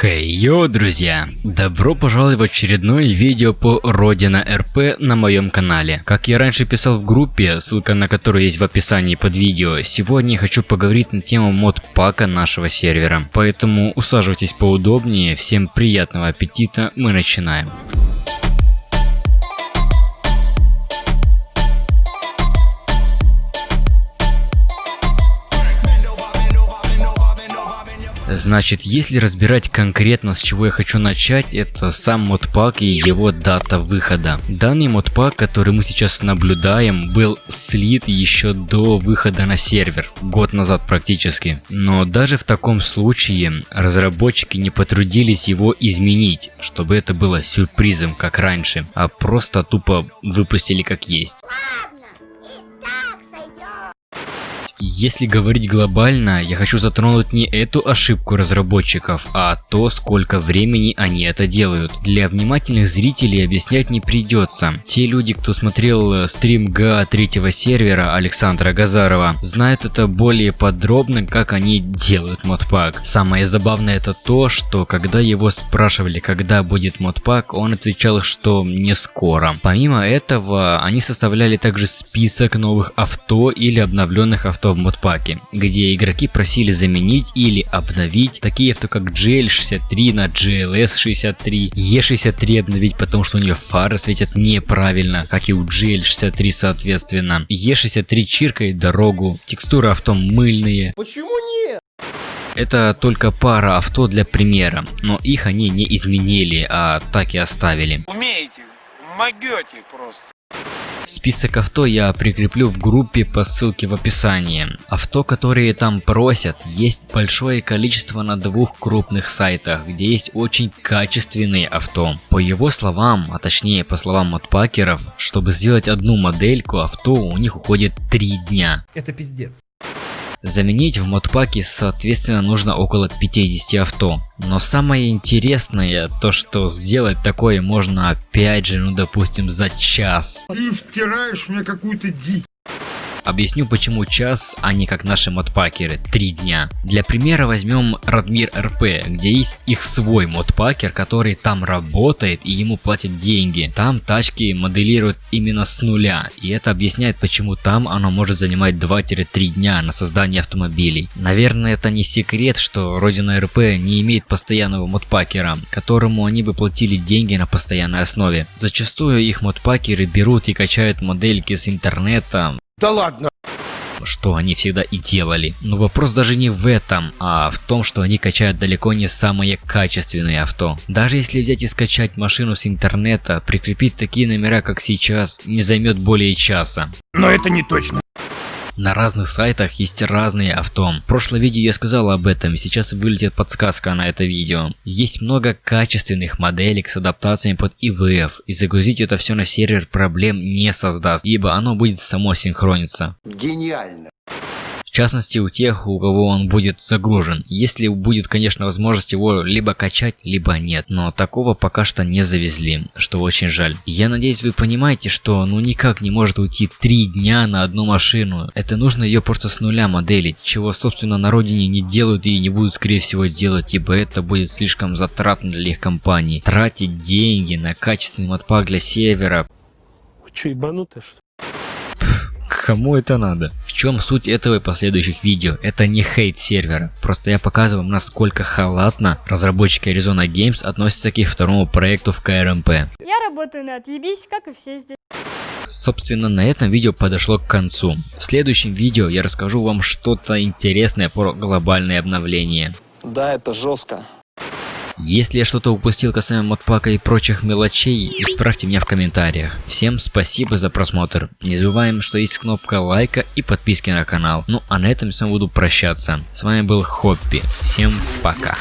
Хей, hey, йоу, друзья! Добро пожаловать в очередное видео по Родина РП на моем канале. Как я раньше писал в группе, ссылка на которую есть в описании под видео, сегодня я хочу поговорить на тему мод-пака нашего сервера. Поэтому усаживайтесь поудобнее, всем приятного аппетита, мы начинаем. Значит, если разбирать конкретно с чего я хочу начать, это сам модпак и его дата выхода. Данный модпак, который мы сейчас наблюдаем, был слит еще до выхода на сервер, год назад практически. Но даже в таком случае разработчики не потрудились его изменить, чтобы это было сюрпризом как раньше, а просто тупо выпустили как есть. Если говорить глобально, я хочу затронуть не эту ошибку разработчиков, а то, сколько времени они это делают. Для внимательных зрителей объяснять не придется. Те люди, кто смотрел э, стрим ГА третьего сервера Александра Газарова, знают это более подробно, как они делают модпак. Самое забавное это то, что когда его спрашивали, когда будет модпак, он отвечал, что не скоро. Помимо этого, они составляли также список новых авто или обновленных авто авто в модпаке, где игроки просили заменить или обновить такие авто как GL63 на GLS63, E63 обновить, потому что у нее фары светят неправильно, как и у GL63 соответственно. E63 чиркает дорогу, текстуры авто мыльные. Почему нет? Это только пара авто для примера, но их они не изменили, а так и оставили. Умеете, могете просто. Список авто я прикреплю в группе по ссылке в описании. Авто, которые там просят, есть большое количество на двух крупных сайтах, где есть очень качественные авто. По его словам, а точнее по словам модпакеров, чтобы сделать одну модельку авто у них уходит 3 дня. Это пиздец. Заменить в модпаке соответственно нужно около 50 авто. Но самое интересное, то что сделать такое можно опять же, ну допустим за час. Ты втираешь мне какую-то дичь. Объясню почему час, а не как наши модпакеры, 3 дня. Для примера возьмем Радмир РП, где есть их свой модпакер, который там работает и ему платят деньги. Там тачки моделируют именно с нуля, и это объясняет почему там оно может занимать 2-3 дня на создание автомобилей. Наверное это не секрет, что Родина РП не имеет постоянного модпакера, которому они бы платили деньги на постоянной основе. Зачастую их модпакеры берут и качают модельки с интернета, да ладно! что они всегда и делали. Но вопрос даже не в этом, а в том, что они качают далеко не самые качественные авто. Даже если взять и скачать машину с интернета, прикрепить такие номера, как сейчас, не займет более часа. Но это не точно. На разных сайтах есть разные авто. В прошлом видео я сказал об этом, сейчас вылетит подсказка на это видео. Есть много качественных моделек с адаптациями под IVF, и загрузить это все на сервер проблем не создаст, ибо оно будет само синхрониться. Гениально частности у тех, у кого он будет загружен. Если будет, конечно, возможность его либо качать, либо нет. Но такого пока что не завезли, что очень жаль. Я надеюсь вы понимаете, что ну никак не может уйти 3 дня на одну машину. Это нужно ее просто с нуля моделить, чего собственно на родине не делают и не будут скорее всего делать, ибо это будет слишком затратно для их компаний. Тратить деньги на качественный модпак для сервера. Вы что, ебанутые что Кому это надо? В чем суть этого и последующих видео? Это не хейт сервера, просто я показываю вам насколько халатно разработчики Arizona Games относятся к их второму проекту в КРМП. Я работаю на отъебись, как и все здесь. Собственно, на этом видео подошло к концу. В следующем видео я расскажу вам что-то интересное про глобальное обновление. Да, это жестко. Если я что-то упустил касаемо модпака и прочих мелочей, исправьте меня в комментариях. Всем спасибо за просмотр. Не забываем, что есть кнопка лайка и подписки на канал. Ну а на этом я буду прощаться. С вами был Хоппи. Всем пока.